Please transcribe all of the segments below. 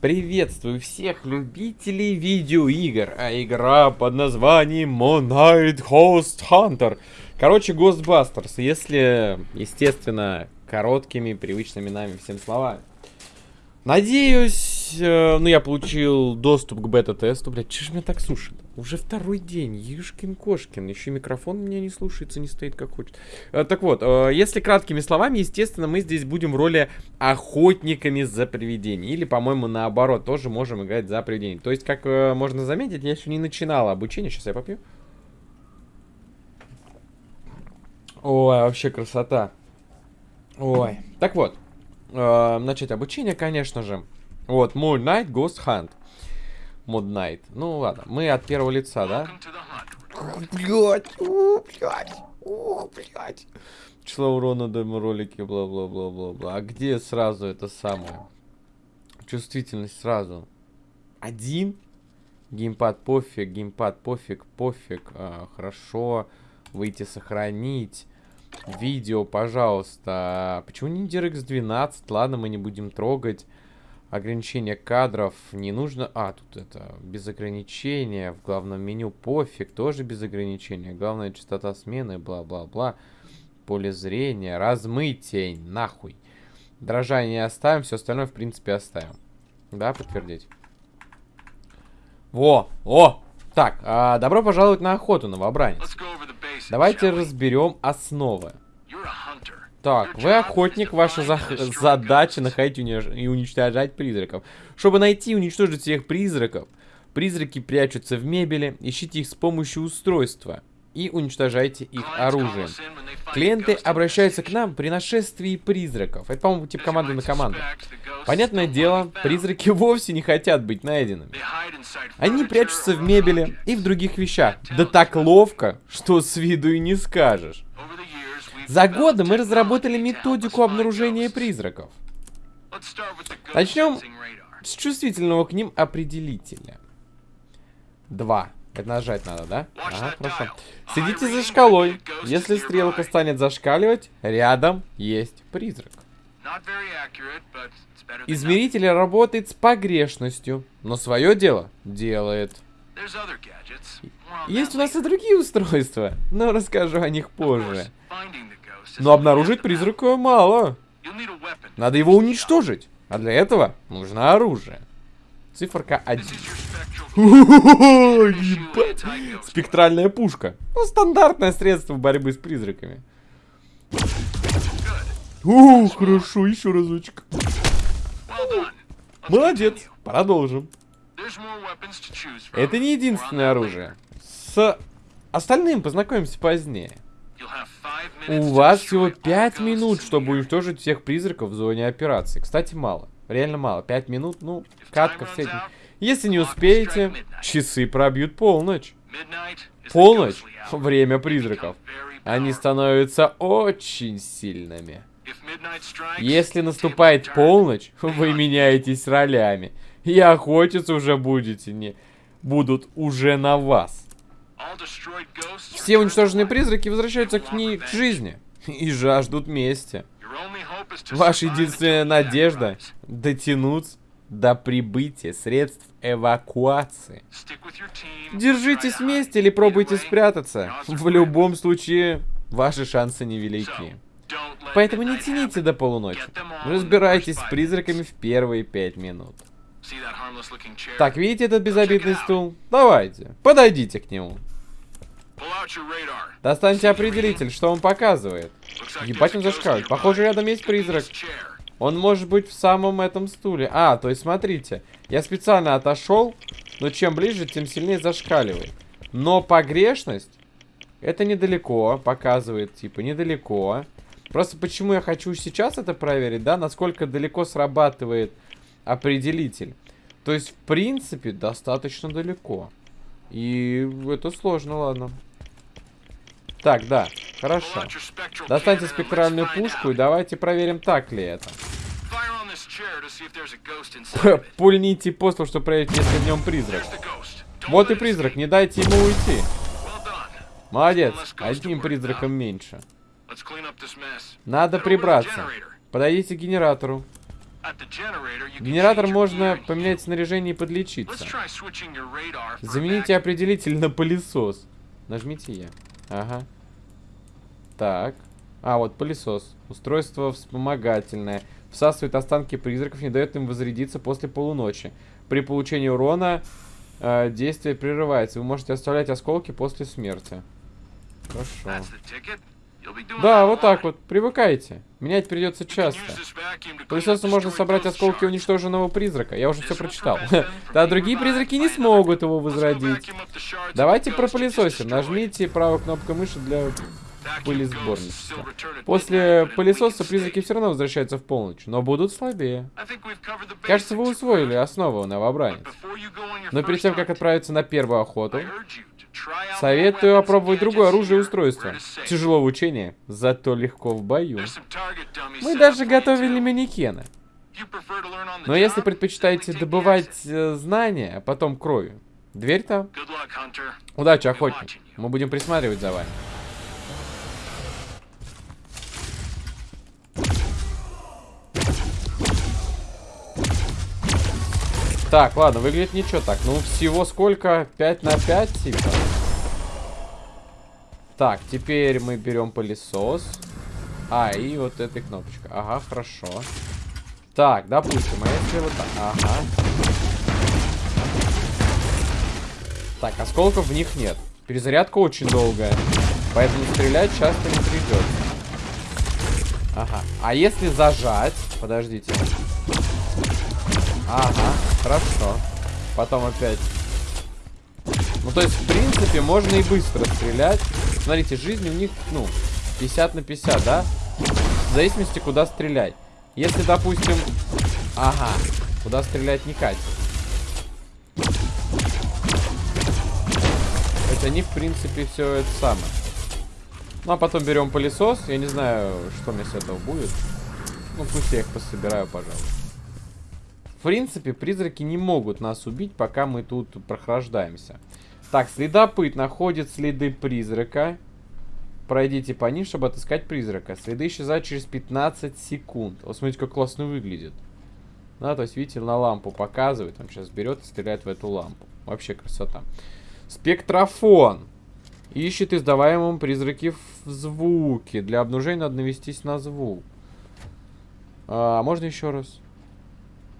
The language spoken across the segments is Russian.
Приветствую всех любителей видеоигр, а игра под названием Moon Knight Ghost Hunter. Короче, Ghostbusters, если, естественно, короткими, привычными нами всем словами. Надеюсь, э, ну я получил доступ к бета-тесту. Блядь, че ж меня так сушит? Уже второй день, Юшкин-Кошкин. Еще микрофон меня не слушается, не стоит как хочет. Э, так вот, э, если краткими словами, естественно, мы здесь будем в роли охотниками за привидениями. Или, по-моему, наоборот, тоже можем играть за привидений. То есть, как э, можно заметить, я еще не начинал обучение. Сейчас я попью. Ой, вообще красота. Ой. Так вот, начать обучение, конечно же. Вот, Moon Knight Ghost Hunt. Knight. Ну ладно, мы от первого лица, да? Блять, блять, блять. Число урона ролики, бла-бла-бла-бла-бла. А где сразу это самое? Чувствительность сразу. Один? Геймпад пофиг, геймпад пофиг, пофиг. А, хорошо. Выйти сохранить. Видео, пожалуйста. Почему не DirectX 12? Ладно, мы не будем трогать. Ограничение кадров не нужно. А, тут это без ограничения. В главном меню пофиг, тоже без ограничения. Главная частота смены, бла-бла-бла. Поле зрения, размытие, нахуй. Дрожание оставим, все остальное, в принципе, оставим. Да, подтвердить. Во, о! Так, а, добро пожаловать на охоту, новобранец. Давайте разберем основы. Так, вы охотник, ваша за задача находить и уничтожать призраков. Чтобы найти и уничтожить всех призраков, призраки прячутся в мебели, ищите их с помощью устройства и уничтожайте их оружием. Клиенты обращаются к нам при нашествии призраков. Это, по-моему, тип команды на команду. Понятное дело, призраки вовсе не хотят быть найденными. Они прячутся в мебели и в других вещах. Да так ловко, что с виду и не скажешь. За годы мы разработали методику обнаружения призраков. Начнем с чувствительного к ним определителя. Два. Это нажать надо, да? Ага, хорошо. Следите за шкалой. Если стрелка станет зашкаливать, рядом есть призрак. Измеритель работает с погрешностью, но свое дело делает. Есть у нас и другие устройства, но расскажу о них позже. Но обнаружить призрака мало. Надо его уничтожить. А для этого нужно оружие. Циферка 1. Ебать. Спектральная пушка. Ну, стандартное средство борьбы с призраками. О, хорошо, еще разочек. Молодец. Продолжим. Это не единственное оружие. С остальным познакомимся позднее. У вас всего 5 минут, чтобы уничтожить всех призраков в зоне операции. Кстати, мало. Реально мало. 5 минут, ну, катка в среднем. Если не успеете, часы пробьют полночь. Полночь — время призраков. Они становятся очень сильными. Если наступает полночь, вы меняетесь ролями. И охотиться уже будете не... Будут уже на вас. Все уничтоженные призраки возвращаются к ней к жизни. И жаждут мести. Ваша единственная надежда дотянуться до прибытия средств эвакуации. Держитесь вместе или пробуйте спрятаться. В любом случае, ваши шансы невелики. Поэтому не тяните до полуночи. Разбирайтесь с призраками в первые пять минут. Так, видите этот безобидный стул? Давайте, подойдите к нему. Достаньте определитель, что он показывает. Ебать он зашкаливает. Похоже, рядом есть призрак. Он может быть в самом этом стуле. А, то есть смотрите. Я специально отошел, но чем ближе, тем сильнее зашкаливает. Но погрешность, это недалеко, показывает, типа, недалеко. Просто почему я хочу сейчас это проверить, да, насколько далеко срабатывает определитель. То есть, в принципе, достаточно далеко. И это сложно, ладно. Так, да, хорошо. Достаньте спектральную пушку и давайте проверим, так ли это. Пульните постол, чтобы проверить, есть ли в нем призрак. Вот и призрак, не дайте ему уйти. Молодец, одним призраком меньше. Надо прибраться. Подойдите к генератору. Генератор можно поменять снаряжение и подлечиться. Замените определитель на пылесос. Нажмите Е. Ага. Так. А, вот пылесос. Устройство вспомогательное. Всасывает останки призраков, не дает им возрядиться после полуночи. При получении урона э, действие прерывается. Вы можете оставлять осколки после смерти. Хорошо. Да, вот так вот. Привыкайте. Менять придется часто. Пылесосом можно собрать осколки уничтоженного призрака. Я уже все прочитал. Да, другие призраки не смогут его возродить. Давайте пропылесосим. Нажмите правую кнопку мыши для пылесборничества. После пылесоса призраки все равно возвращаются в полночь, но будут слабее. Кажется, вы усвоили основу новобранец. Но перед тем, как отправиться на первую охоту, Советую опробовать другое оружие и устройство. Тяжело в учении, зато легко в бою. Мы даже готовили манекены. Но если предпочитаете добывать э, знания, а потом кровью, дверь там. Удачи, охотник. Мы будем присматривать за вами. Так, ладно, выглядит ничего так. Ну, всего сколько? 5 на 5, типа. Так, теперь мы берем пылесос. А, и вот эта кнопочка. Ага, хорошо. Так, допустим, а если вот так? Ага. Так, осколков в них нет. Перезарядка очень долгая. Поэтому стрелять часто не придется. Ага. А если зажать... Подождите. Ага, хорошо. Потом опять. Ну, то есть, в принципе, можно и быстро стрелять. Смотрите, жизнь у них, ну, 50 на 50, да? В зависимости, куда стрелять. Если, допустим... Ага, куда стрелять не катит. Хотя они, в принципе, все это самое. Ну, а потом берем пылесос. Я не знаю, что мне с этого будет. Ну, пусть я их пособираю, пожалуйста. В принципе, призраки не могут нас убить, пока мы тут прохлаждаемся. Так, следопыт находит следы призрака. Пройдите по ним, чтобы отыскать призрака. Следы исчезают через 15 секунд. Вот смотрите, как классно выглядит. Да, то есть, видите, на лампу показывает. Он сейчас берет и стреляет в эту лампу. Вообще красота. Спектрофон. Ищет издаваемым призраки в звуке. Для обнаружения надо навестись на звук. А, можно еще раз?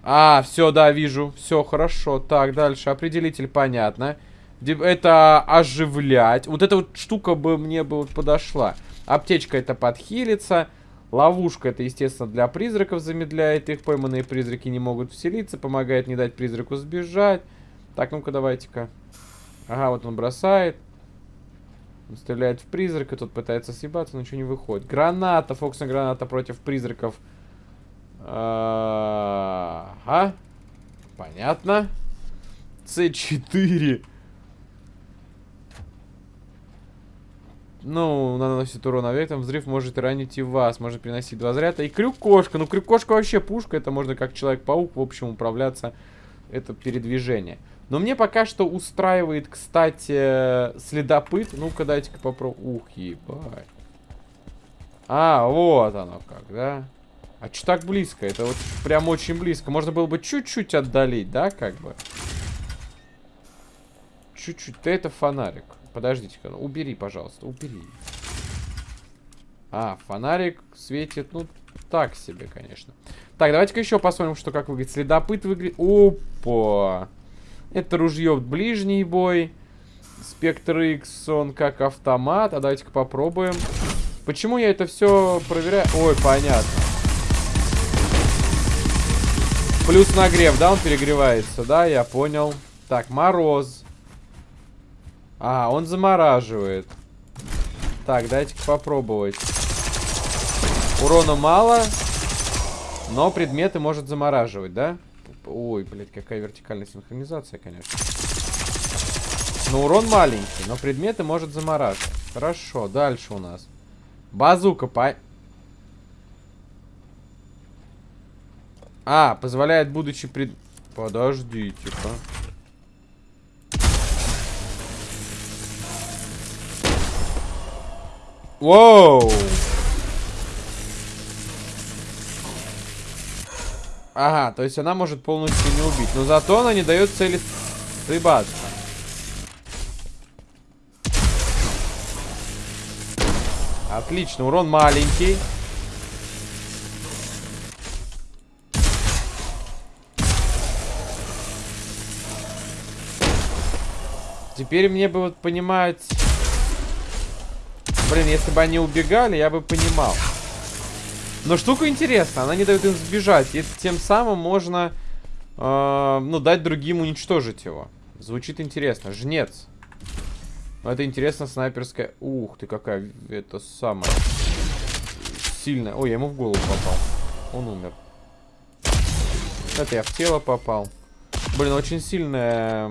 А, все, да, вижу. Все, хорошо. Так, дальше. Определитель, понятно. Это оживлять. Вот эта вот штука бы мне бы вот подошла. Аптечка это подхилиться. Ловушка это, естественно, для призраков замедляет их. Пойманные призраки не могут вселиться. Помогает не дать призраку сбежать. Так, ну-ка, давайте-ка. Ага, вот он бросает. Он стреляет в призрака. Тот пытается съебаться, но ничего не выходит. Граната. Фокусная граната против призраков. Ага. Понятно. С4. Ну, наносит урон объектам. Взрыв может ранить и вас. Может приносить два заряда. И крюк-кошка. Ну, крюк-кошка вообще пушка. Это можно как Человек-паук, в общем, управляться. Это передвижение. Но мне пока что устраивает, кстати, следопыт. Ну-ка, дайте-ка попробую. Ух, ебать. А, вот оно как, да? А что так близко? Это вот прям очень близко. Можно было бы чуть-чуть отдалить, да, как бы? Чуть-чуть. Это фонарик. Подождите-ка. Ну, убери, пожалуйста. Убери. А, фонарик светит, ну, так себе, конечно. Так, давайте-ка еще посмотрим, что как выглядит. Следопыт выглядит... Опа! Это ружье ближний бой. Спектр X, он как автомат. А давайте-ка попробуем. Почему я это все проверяю? Ой, понятно. Плюс нагрев, да, он перегревается, да, я понял. Так, мороз. А, он замораживает. Так, дайте-ка попробовать. Урона мало, но предметы может замораживать, да? Ой, блядь, какая вертикальная синхронизация, конечно. Но урон маленький, но предметы может замораживать. Хорошо, дальше у нас. Базука, по... А, позволяет, будучи пред... Подождите-ка. Воу! Ага, то есть она может полностью не убить. Но зато она не дает цели срыбаться. Отлично, урон маленький. Теперь мне бы вот понимать... Блин, если бы они убегали, я бы понимал. Но штука интересная, она не дает им сбежать. И тем самым можно, э, ну, дать другим уничтожить его. Звучит интересно. Жнец. Это интересно, снайперская... Ух ты, какая это самая сильная. Ой, я ему в голову попал. Он умер. Это я в тело попал. Блин, очень сильная...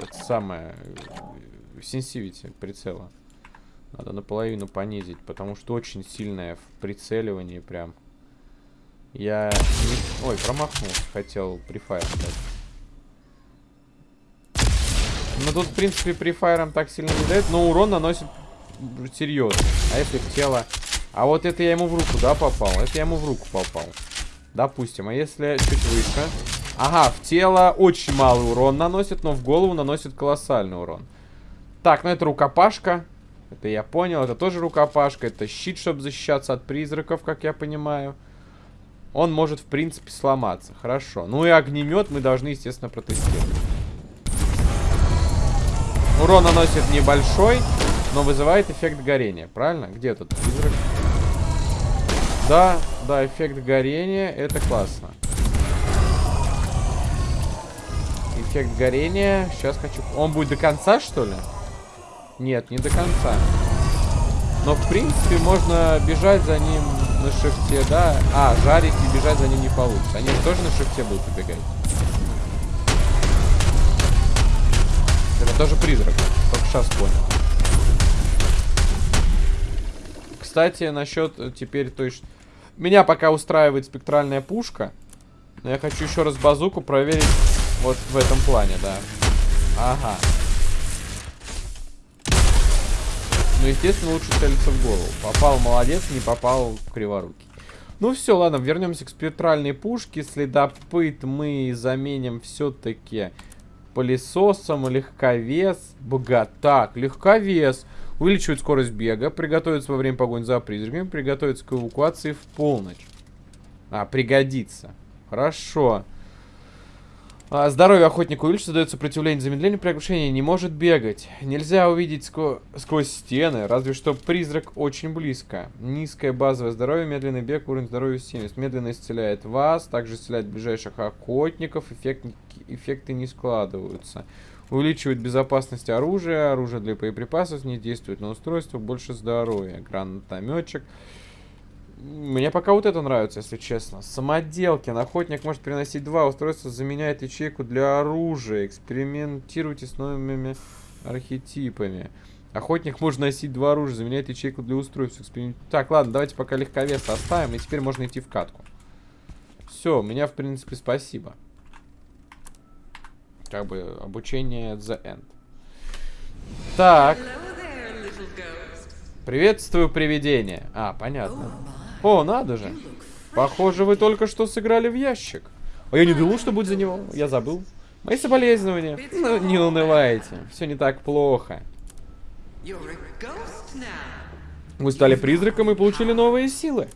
Это самое... Сенсивити прицела. Надо наполовину понизить, потому что очень сильная в прицеливании прям. Я... Не... Ой, промахнулся, хотел префайр дать. Ну тут, в принципе, префайром так сильно не дает, но урон наносит серьезно. А если в тело... А вот это я ему в руку, да, попал? Это я ему в руку попал. Допустим. А если чуть выше... Ага, в тело очень малый урон наносит, но в голову наносит колоссальный урон. Так, ну это рукопашка. Это я понял, это тоже рукопашка. Это щит, чтобы защищаться от призраков, как я понимаю. Он может, в принципе, сломаться. Хорошо. Ну и огнемет мы должны, естественно, протестировать. Урон наносит небольшой, но вызывает эффект горения. Правильно? Где этот призрак? Да, да, эффект горения. Это классно. Эффект горения. Сейчас хочу... Он будет до конца, что ли? Нет, не до конца. Но, в принципе, можно бежать за ним на шифте, да? А, жарить и бежать за ним не получится. Они тоже на шифте будут убегать. Это тоже призрак. Только сейчас понял. Кстати, насчет э, теперь, то есть... Меня пока устраивает спектральная пушка. Но я хочу еще раз базуку проверить вот в этом плане, да. Ага. Ну, естественно, лучше целиться в голову. Попал, молодец, не попал криворукий. Ну все, ладно, вернемся к спектральной пушке. Следопыт мы заменим все-таки пылесосом. Легковес. Бога. Так, легковес. Увеличивает скорость бега. Приготовится во время погони за призраками. Приготовится к эвакуации в полночь. А, пригодится. Хорошо. А, здоровье охотника увеличится, дает сопротивление замедлению при оглушении, не может бегать. Нельзя увидеть скво сквозь стены, разве что призрак очень близко. Низкое базовое здоровье, медленный бег, уровень здоровья 70. Медленно исцеляет вас, также исцеляет ближайших охотников, эффект, эффекты не складываются. Увеличивает безопасность оружия, оружие для боеприпасов, не действует на устройство, больше здоровья. Гранатометчик. Мне пока вот это нравится, если честно. Самоделки. Охотник может переносить два устройства, заменяет ячейку для оружия. Экспериментируйте с новыми архетипами. Охотник может носить два оружия, заменяет ячейку для устройств. Эксперимент... Так, ладно, давайте пока легковес оставим, и теперь можно идти в катку. Все, меня, в принципе, спасибо. Как бы обучение the end. Так. Приветствую, привидение. А, понятно. О, надо же. Похоже, вы только что сыграли в ящик. А я не думал, что будет за него. Я забыл. Мои соболезнования. Ну, не унывайте. Все не так плохо. Вы стали призраком и получили новые силы.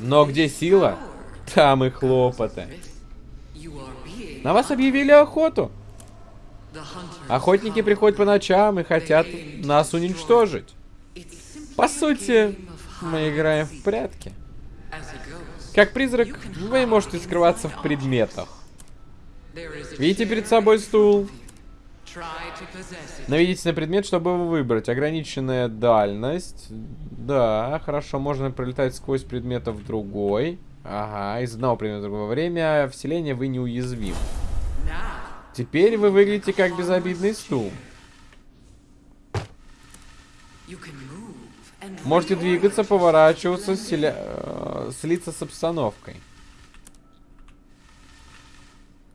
Но где сила, там и хлопоты. На вас объявили охоту. Охотники приходят по ночам и хотят нас уничтожить. По сути, мы играем в прятки. Как призрак, вы можете скрываться в предметах. Видите перед собой стул? Наведите на предмет, чтобы его выбрать. Ограниченная дальность. Да, хорошо, можно пролетать сквозь предметов другой. Ага, из одного предмета в другое время вселения вы неуязвимы. Теперь вы выглядите как безобидный стул. Можете двигаться, поворачиваться, селя... Э, слиться с обстановкой.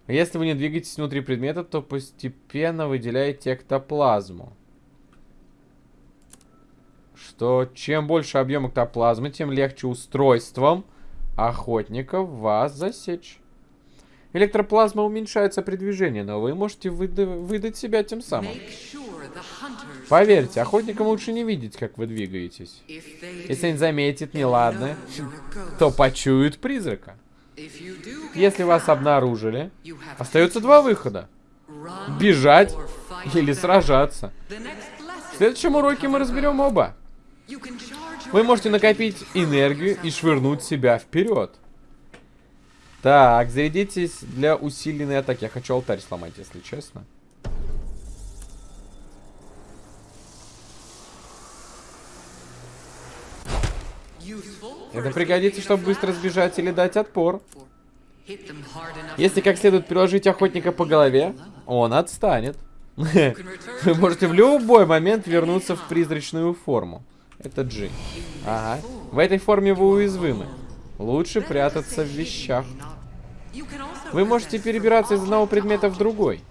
Если вы не двигаетесь внутри предмета, то постепенно выделяете эктоплазму. Что чем больше объем эктоплазмы, тем легче устройством охотников вас засечь. Электроплазма уменьшается при движении, но вы можете выда выдать себя тем самым. Поверьте, охотникам лучше не видеть, как вы двигаетесь. Если они заметят неладное, то почуют призрака. Если вас обнаружили, остается два выхода. Бежать или сражаться. В следующем уроке мы разберем оба. Вы можете накопить энергию и швырнуть себя вперед. Так, зарядитесь для усиленной атаки. Я хочу алтарь сломать, если честно. Это пригодится, чтобы быстро сбежать или дать отпор. Если как следует приложить охотника по голове, он отстанет. Вы можете в любой момент вернуться в призрачную форму. Это G. Ага. В этой форме вы уязвимы. Лучше прятаться в вещах. Вы можете перебираться из одного предмета в другой.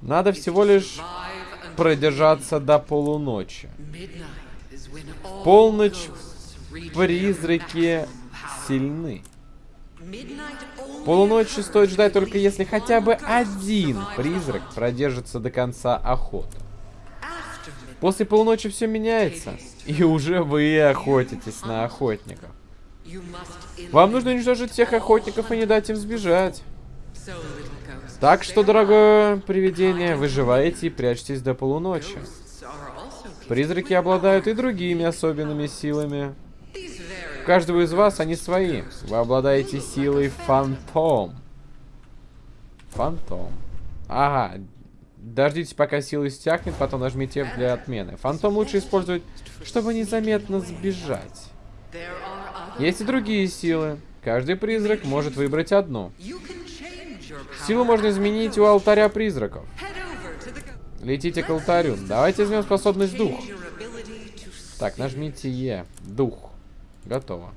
Надо всего лишь продержаться до полуночи. Полночь призраки сильны. Полуночи стоит ждать только если хотя бы один призрак продержится до конца охоты. После полуночи все меняется, и уже вы охотитесь на охотников. Вам нужно уничтожить всех охотников и не дать им сбежать. Так что, дорогое привидение, выживаете и прячьтесь до полуночи. Призраки обладают и другими особенными силами. У каждого из вас они свои. Вы обладаете силой фантом. Фантом. Ага. Дождитесь, пока сила стякнет, потом нажмите для отмены. Фантом лучше использовать, чтобы незаметно сбежать. Есть и другие силы. Каждый призрак может выбрать одну. Силу можно изменить у алтаря призраков. Летите к алтарю. Давайте возьмем способность дух. Так, нажмите Е. Дух. Готово.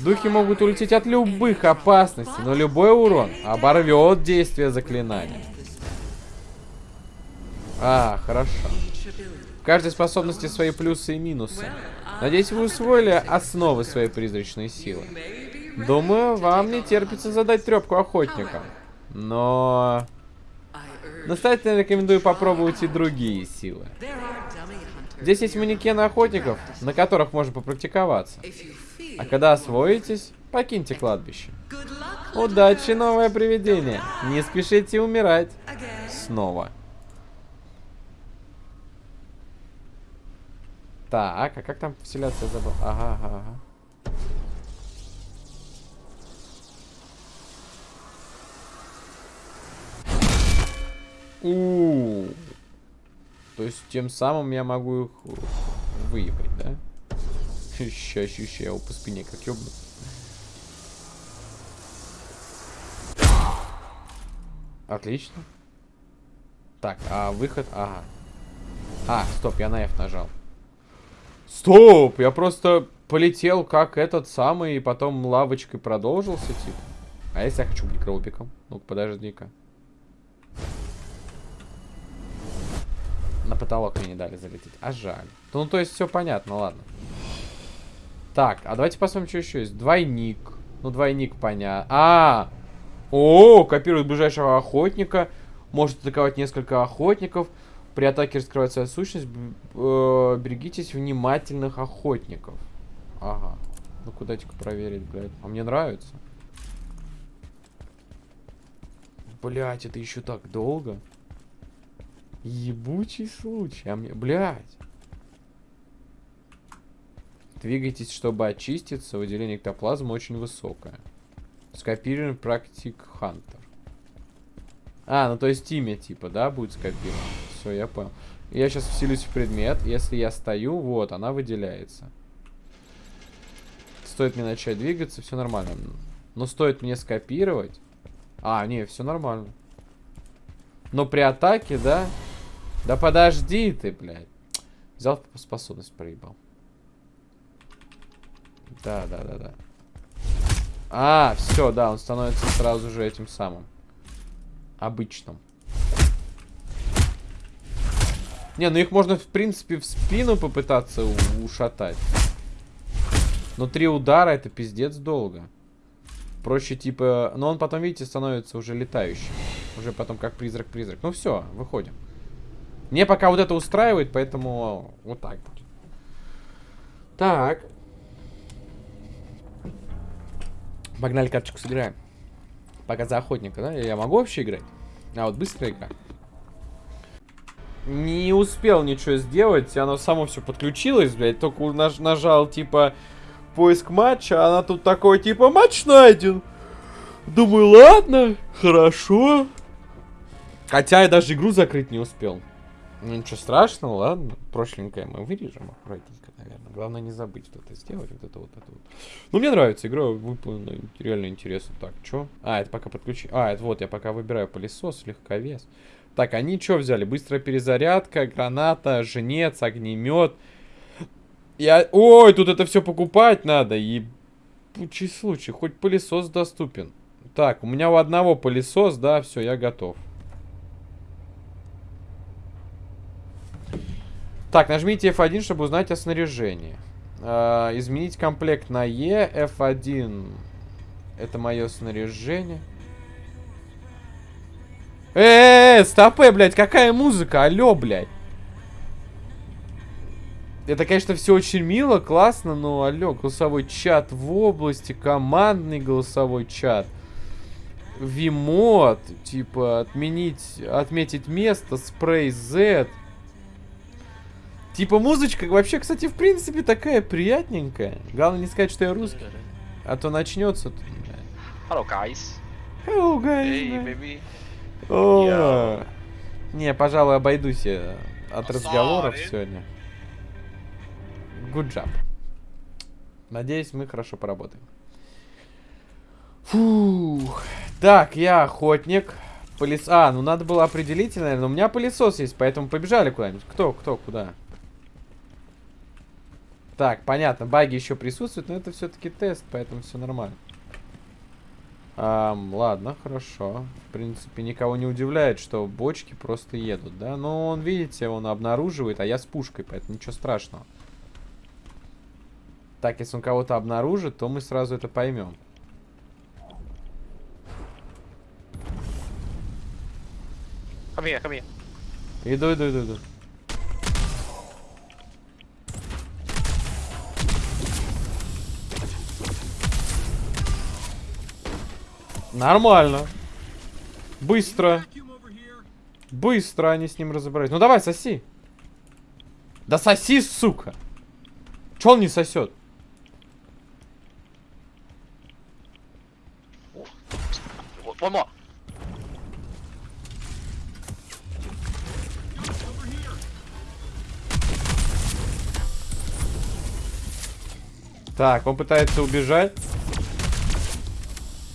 Духи могут улететь от любых опасностей, но любой урон оборвет действие заклинания. А, хорошо. В каждой способности свои плюсы и минусы. Надеюсь, вы усвоили основы своей призрачной силы. Думаю, вам не терпится задать трепку охотникам. Но... Настоятельно рекомендую попробовать и другие силы. Здесь есть манекены охотников, на которых можно попрактиковаться. А когда освоитесь, покиньте кладбище. Удачи, новое привидение. Не спешите умирать. Снова. Так, а как там вселяться забыл? Ага, ага, ага. У, -у, -у. То есть тем самым я могу их выебать, да? Ща, ща, его по спине как ёбну. Отлично. Так, а выход... Ага. А, стоп, я на F нажал. Стоп! Я просто полетел как этот самый, и потом лавочкой продолжился, типа. А если я хочу быть гробиком? Ну-ка, подожди-ка. На потолок мне не дали залететь. А жаль. Ну, то есть все понятно, ладно. Так, а давайте посмотрим, что еще есть. Двойник. Ну, двойник понятно. А! О, копирует ближайшего охотника. Может атаковать несколько охотников. При атаке раскрывает свою сущность. Э, берегитесь внимательных охотников. Ага. Ну куда типа проверить, блядь. А мне нравится. Блять, это еще так долго. Ебучий случай. А мне, блядь. Двигайтесь, чтобы очиститься. Выделение эктоплазмы очень высокое. Скопирован практик Хантер. А, ну то есть имя типа, да, будет скопировано. Все, я понял. Я сейчас вселюсь в предмет. Если я стою, вот, она выделяется. Стоит мне начать двигаться, все нормально. Но стоит мне скопировать... А, не, все нормально. Но при атаке, да? Да подожди ты, блядь. Взял способность, проебал. Да, да, да, да. А, все, да, он становится сразу же этим самым. Обычным. Не, ну их можно, в принципе, в спину попытаться ушатать. Но три удара это пиздец долго. Проще типа... Но он потом, видите, становится уже летающим. Уже потом как призрак-призрак. Ну все, выходим. Мне пока вот это устраивает, поэтому вот так будет. Так. Погнали карточку сыграем. Пока за охотника, да? Я могу вообще играть? А, вот быстрая игра. Не успел ничего сделать, оно само все подключилось, блядь. Только наж нажал, типа, поиск матча, а она тут такой, типа, матч найден. Думаю, ладно, хорошо. Хотя я даже игру закрыть не успел. Ну ничего страшного, ладно. Прошленькое мы вырежем аккуратненько, наверное. Главное не забыть вот это сделать, вот это вот это вот. Ну мне нравится, игра выполнена реально интересно. Так, что? А, это пока подключи. А, это вот я пока выбираю пылесос, легковес. Так, они что взяли? Быстрая перезарядка, граната, женец, огнемет. Я... Ой, тут это все покупать надо. Ебучий случай. Хоть пылесос доступен. Так, у меня у одного пылесос, да, все, я готов. Так, нажмите F1, чтобы узнать о снаряжении. Э, изменить комплект на E. F1. Это мое снаряжение. Эээ, -э, стопэ, блядь, какая музыка? Алло, блядь. Это, конечно, все очень мило, классно, но, алло, голосовой чат в области, командный голосовой чат. Вимод, типа, отменить, отметить место, спрей Z. Типа музычка вообще, кстати, в принципе такая приятненькая. Главное не сказать, что я русский. А то начнется. Hello, guys. Hello, guys. Hey, baby. О, yeah. Не, пожалуй, обойдусь я от разговоров Sorry. сегодня. Good job. Надеюсь, мы хорошо поработаем. Фух. Так, я охотник. Пылес... А, ну надо было определить, наверное. У меня пылесос есть, поэтому побежали куда-нибудь. Кто, кто, куда? Так, понятно, баги еще присутствуют, но это все-таки тест, поэтому все нормально. Um, ладно, хорошо. В принципе, никого не удивляет, что бочки просто едут, да? Но он, видите, он обнаруживает, а я с пушкой, поэтому ничего страшного. Так, если он кого-то обнаружит, то мы сразу это поймем. Come here, come here. Иду, иду, иду, иду. Нормально. Быстро. Быстро они с ним разобрались. Ну давай, соси. Да соси, сука. Че он не сосет? One Так, он пытается убежать.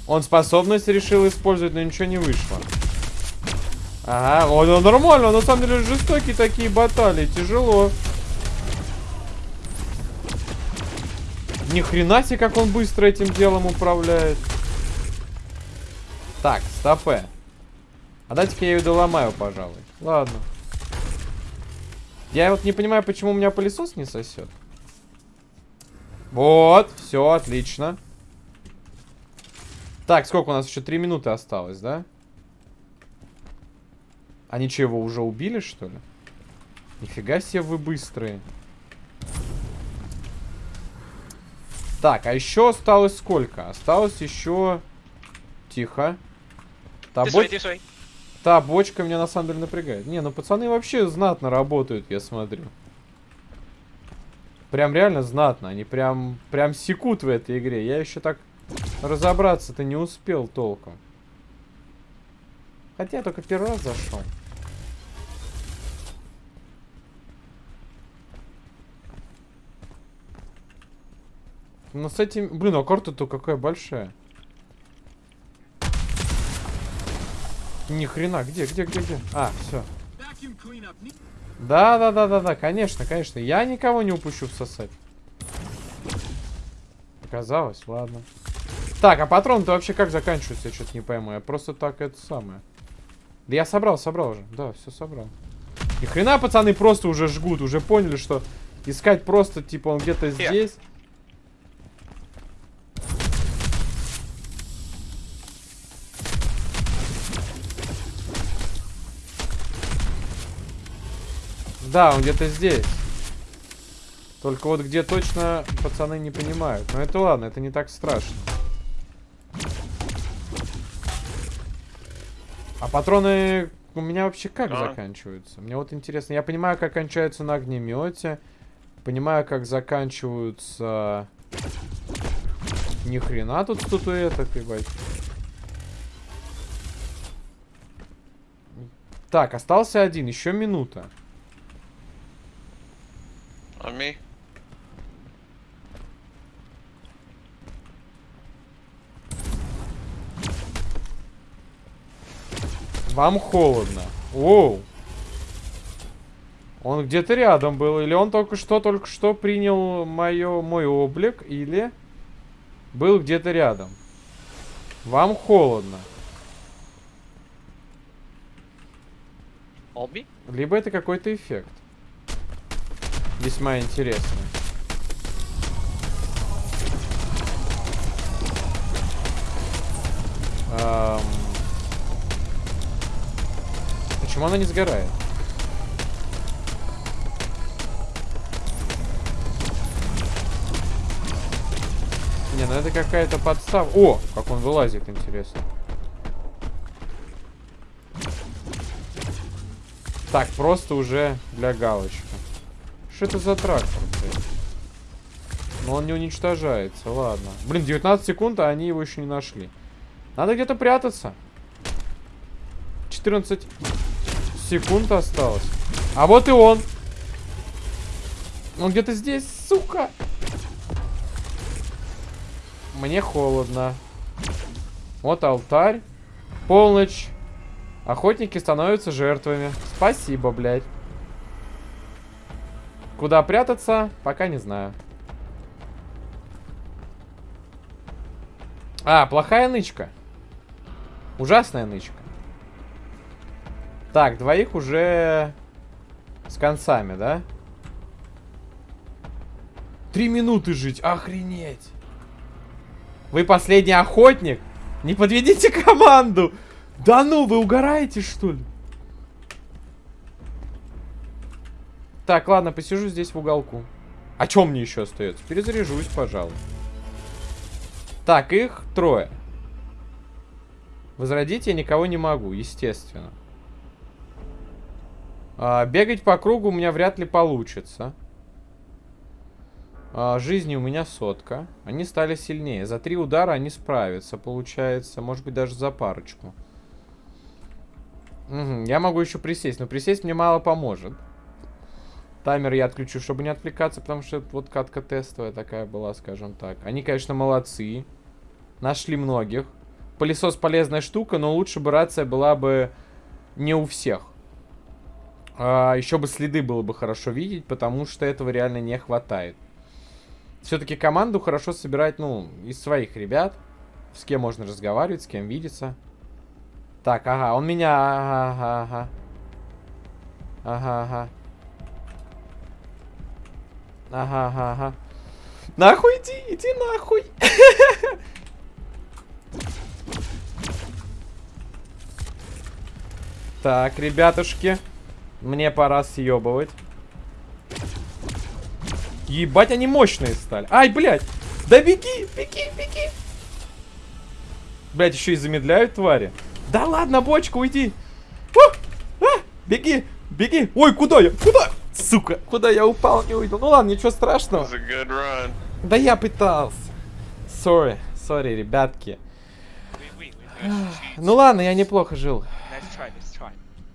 Он способность решил использовать, но ничего не вышло. Ага, он, он нормально, на самом деле жестокие такие баталии, тяжело. Ни хрена себе, как он быстро этим делом управляет. Так, стопе. А дайте-ка я ее доломаю, пожалуй. Ладно. Я вот не понимаю, почему у меня пылесос не сосет. Вот, все, отлично. Так, сколько у нас еще? Три минуты осталось, да? Они что, его уже убили, что ли? Нифига себе вы быстрые. Так, а еще осталось сколько? Осталось еще... Тихо. Та, боч... Та бочка меня на самом деле напрягает. Не, ну пацаны вообще знатно работают, я смотрю. Прям реально знатно. Они прям, прям секут в этой игре. Я еще так Разобраться-то не успел толком. Хотя я только первый раз зашел. Но с этим... Блин, а карта-то какая большая. Ни хрена, где, где, где, где? А, все. Да, да, да, да, да, конечно, конечно. Я никого не упущу всосать. Оказалось, ладно. Так, а патроны-то вообще как заканчиваются? Я что-то не пойму. Я просто так это самое. Да я собрал, собрал уже. Да, все собрал. Ни хрена, пацаны, просто уже жгут. Уже поняли, что искать просто, типа, он где-то здесь. Да, он где-то здесь. Только вот где точно пацаны не понимают. Но это ладно, это не так страшно. А патроны у меня вообще как а? заканчиваются? Мне вот интересно. Я понимаю, как кончаются на огнемете. Понимаю, как заканчиваются... Ни хрена тут статуэток, ебать. Так, остался один. Еще минута. On Вам холодно. Оу. Он где-то рядом был. Или он только что, только что принял мое, мой облик. Или был где-то рядом. Вам холодно. Олби? Либо это какой-то эффект. Весьма интересный. Эм... Почему она не сгорает? Не, ну это какая-то подстава. О, как он вылазит, интересно. Так, просто уже для галочки. Что это за трактор? Но он не уничтожается, ладно. Блин, 19 секунд, а они его еще не нашли. Надо где-то прятаться. 14 секунд осталось. А вот и он. Он где-то здесь, сука. Мне холодно. Вот алтарь. Полночь. Охотники становятся жертвами. Спасибо, блядь. Куда прятаться, пока не знаю. А, плохая нычка. Ужасная нычка. Так, двоих уже с концами, да? Три минуты жить, охренеть. Вы последний охотник? Не подведите команду! Да ну, вы угораете, что ли? Так, ладно, посижу здесь в уголку. А чем мне еще остается? Перезаряжусь, пожалуй. Так, их трое. Возродить я никого не могу, естественно. А, бегать по кругу у меня вряд ли получится. А, жизни у меня сотка. Они стали сильнее. За три удара они справятся, получается. Может быть, даже за парочку. Угу, я могу еще присесть, но присесть мне мало поможет. Таймер я отключу, чтобы не отвлекаться, потому что вот катка тестовая такая была, скажем так. Они, конечно, молодцы. Нашли многих. Пылесос полезная штука, но лучше бы рация была бы не у всех. А, еще бы следы было бы хорошо видеть, потому что этого реально не хватает. Все-таки команду хорошо собирать, ну, из своих ребят. С кем можно разговаривать, с кем видеться. Так, ага, он меня... Ага, ага, ага. Ага, ага. Ага, ага. Нахуй иди, иди нахуй. Так, ребятушки. Мне пора съебывать. Ебать, они мощные стали. Ай, блядь. Да беги, беги, беги. Блядь, еще и замедляют твари. Да ладно, бочка, уйди. А, а, беги, беги. Ой, куда я? Куда? Сука, куда я упал, не уйду. Ну ладно, ничего страшного. Да я пытался. Sorry, sorry, ребятки. Ну ладно, я неплохо жил.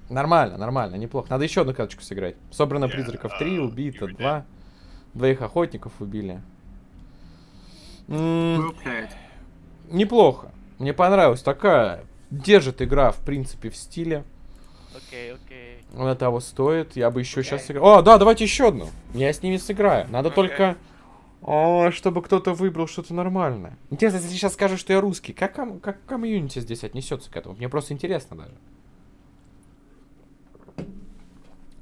Нормально, нормально, неплохо. Надо еще одну карточку сыграть. Собрано призраков 3, uh, убито 2. Двоих охотников убили. неплохо. Мне понравилась такая. Держит игра, в принципе, в стиле. Окей, okay, окей. Okay. Она того стоит. Я бы еще okay. сейчас сыграл. О, да, давайте еще одну. Я с ними сыграю. Надо okay. только... О, чтобы кто-то выбрал что-то нормальное. Интересно, если сейчас скажу, что я русский, как, как комьюнити здесь отнесется к этому? Мне просто интересно даже.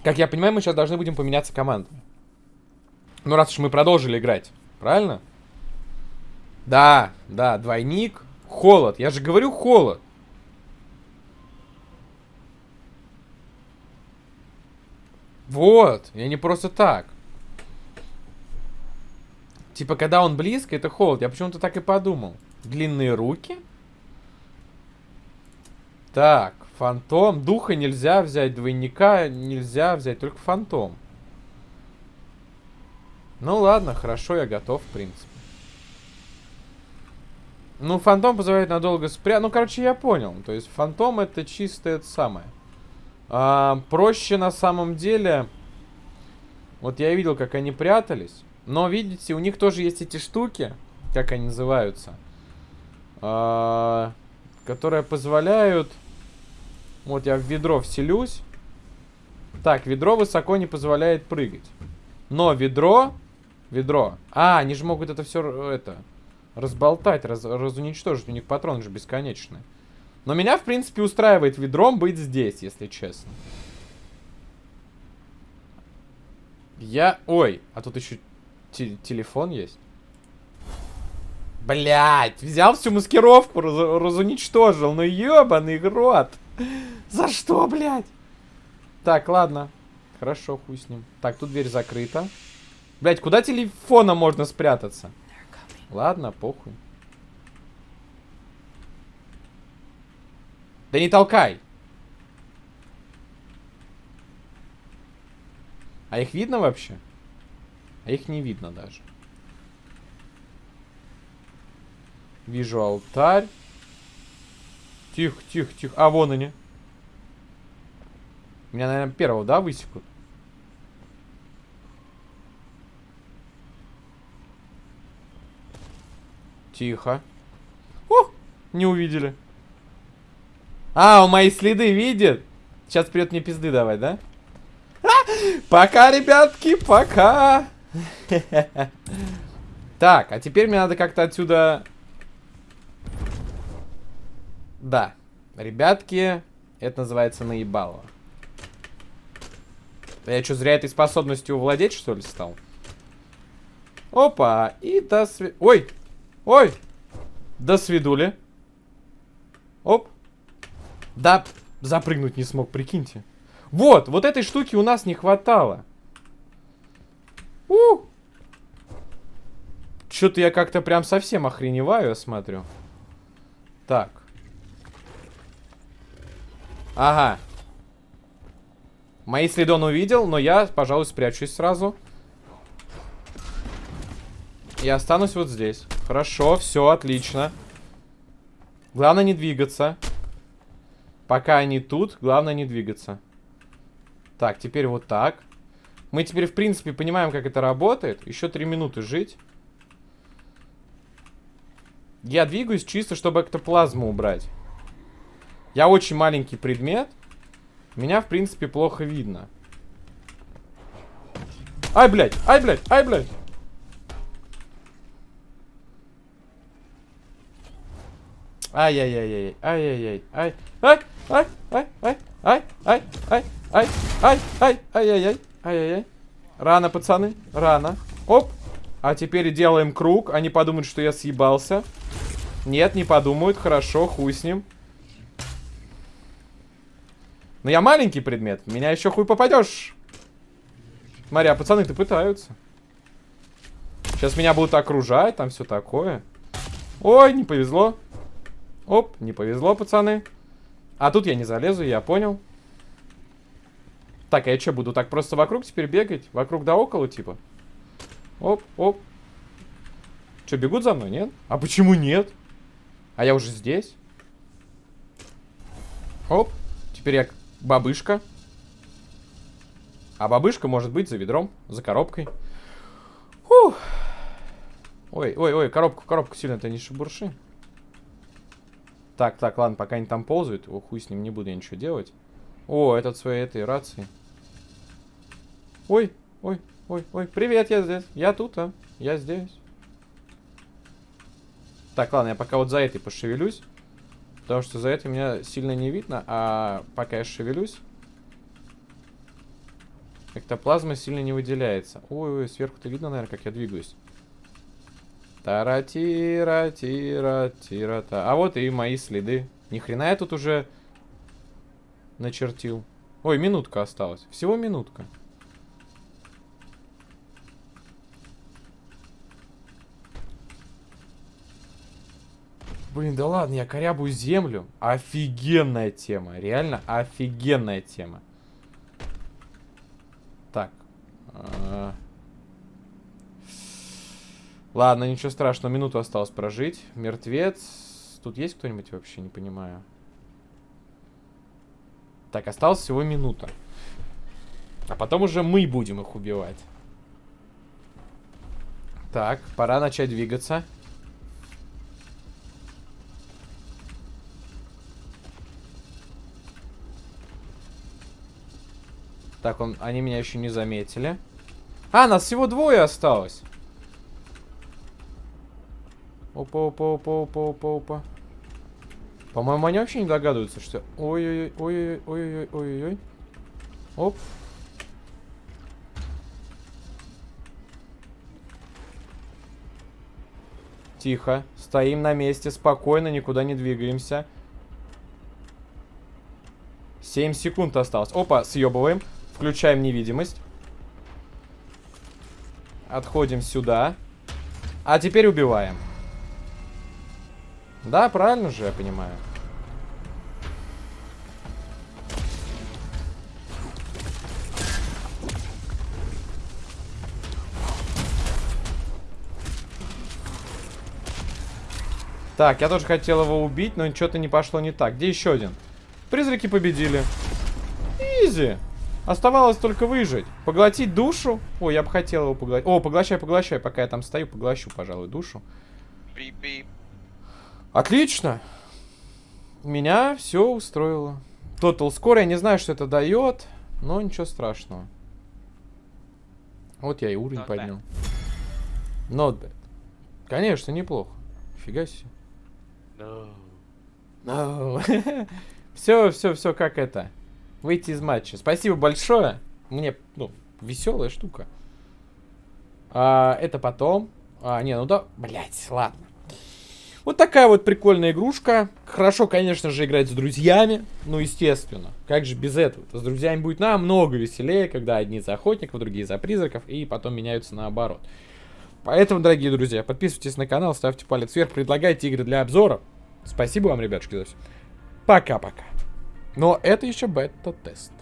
Как я понимаю, мы сейчас должны будем поменяться командами. Ну, раз уж мы продолжили играть. Правильно? Да, да, двойник. Холод. Я же говорю холод. Вот, я не просто так. Типа, когда он близко, это холод. Я почему-то так и подумал. Длинные руки? Так, фантом. Духа нельзя взять, двойника нельзя взять, только фантом. Ну ладно, хорошо, я готов, в принципе. Ну, фантом позволяет надолго спрятать. Ну, короче, я понял. То есть, фантом это чисто это самое. А, проще на самом деле... Вот я видел, как они прятались. Но, видите, у них тоже есть эти штуки. Как они называются? А, которые позволяют... Вот я в ведро вселюсь. Так, ведро высоко не позволяет прыгать. Но ведро... Ведро. А, они же могут это все... Это разболтать, раз, разуничтожить. У них патроны же бесконечные. Но меня, в принципе, устраивает ведром быть здесь, если честно. Я... Ой, а тут еще телефон есть. Блять, взял всю маскировку, раз разуничтожил. Ну ебаный рот. За что, блядь? Так, ладно. Хорошо, хуй с ним. Так, тут дверь закрыта. Блять, куда телефона можно спрятаться? Ладно, похуй. Да не толкай! А их видно вообще? А их не видно даже. Вижу алтарь. Тихо, тихо, тихо. А, вон они. Меня, наверное, первого, да, высекут? Тихо. О, не увидели. А, у мои следы видит? Сейчас придет мне пизды давать, да? А, пока, ребятки, пока. Так, а теперь мне надо как-то отсюда... Да. Ребятки, это называется наебало. Я что, зря этой способностью владеть, что ли, стал? Опа, и до сви... Ой, Ой! До свидули. Оп. Да, запрыгнуть не смог, прикиньте. Вот, вот этой штуки у нас не хватало. У! Что-то я как-то прям совсем охреневаю, я смотрю. Так. Ага. Мои следы он увидел, но я, пожалуй, спрячусь сразу. И останусь вот здесь. Хорошо, все, отлично. Главное не двигаться. Пока они тут, главное не двигаться. Так, теперь вот так. Мы теперь, в принципе, понимаем, как это работает. Еще три минуты жить. Я двигаюсь чисто, чтобы эктоплазму убрать. Я очень маленький предмет. Меня, в принципе, плохо видно. Ай, блядь! Ай, блядь! Ай, блядь! Ай-яй-яй-яй. Ай-яй-яй. Ай. Ай. Ай. Ай. Ай. Ай. Ай. Ай. Ай. Ай. Ай. Ай-яй-яй. Ай-яй-яй. Рано, пацаны. Рано. Оп. А теперь делаем круг. Они подумают, что я съебался. Нет, не подумают. Хорошо, хуй с ним. Но я маленький предмет. меня еще хуй попадешь. Смотри, а пацаны-то пытаются. Сейчас меня будут окружать, там все такое. Ой, не повезло. Оп, не повезло, пацаны. А тут я не залезу, я понял. Так, а я что, буду так просто вокруг теперь бегать? Вокруг да около, типа? Оп, оп. Что, бегут за мной, нет? А почему нет? А я уже здесь. Оп. Теперь я бабышка. А бабышка может быть за ведром, за коробкой. Фух. Ой, ой, ой, коробку, коробку сильно-то не шебурши. Так, так, ладно, пока они там ползают. О, хуй с ним, не буду я ничего делать. О, этот своей этой рации. Ой, ой, ой, ой. Привет, я здесь. Я тут, а. Я здесь. Так, ладно, я пока вот за этой пошевелюсь. Потому что за этой меня сильно не видно. А пока я шевелюсь... Эктоплазма сильно не выделяется. Ой, ой, сверху-то видно, наверное, как я двигаюсь. Тара-тира, тира, тира, та. А вот и мои следы. Ни хрена я тут уже начертил. Ой, минутка осталась. Всего минутка. Блин, да ладно, я корябую землю. Офигенная тема. Реально офигенная тема. Так. А... Ладно, ничего страшного. Минуту осталось прожить. Мертвец. Тут есть кто-нибудь вообще? Не понимаю. Так, осталось всего минута. А потом уже мы будем их убивать. Так, пора начать двигаться. Так, он, они меня еще не заметили. А, нас всего двое осталось. Опа, опа, опа, опа, опа, опа. По-моему, они вообще не догадываются, что... Ой-ой-ой, ой-ой-ой, ой-ой-ой. Оп. Тихо. Стоим на месте, спокойно, никуда не двигаемся. 7 секунд осталось. Опа, съебываем. Включаем невидимость. Отходим сюда. А теперь убиваем. Да, правильно же, я понимаю. Так, я тоже хотел его убить, но что-то не пошло не так. Где еще один? Призраки победили. Easy. Оставалось только выжить. Поглотить душу. О, я бы хотел его поглотить. О, поглощай, поглощай. Пока я там стою, поглощу, пожалуй, душу. Бип-бип. Отлично. Меня все устроило. Total Score, я не знаю, что это дает, но ничего страшного. Вот я и уровень Not поднял. Not bad. Конечно, неплохо. Фига себе. No. все, все, все, как это. Выйти из матча. Спасибо большое. Мне, ну, веселая штука. А, это потом. А, не, ну да, блять, ладно. Вот такая вот прикольная игрушка. Хорошо, конечно же, играть с друзьями. Ну, естественно. Как же без этого? -то? С друзьями будет намного веселее, когда одни за охотников, другие за призраков, и потом меняются наоборот. Поэтому, дорогие друзья, подписывайтесь на канал, ставьте палец вверх, предлагайте игры для обзора. Спасибо вам, ребятушки, за все. Пока-пока. Но это еще бета-тест.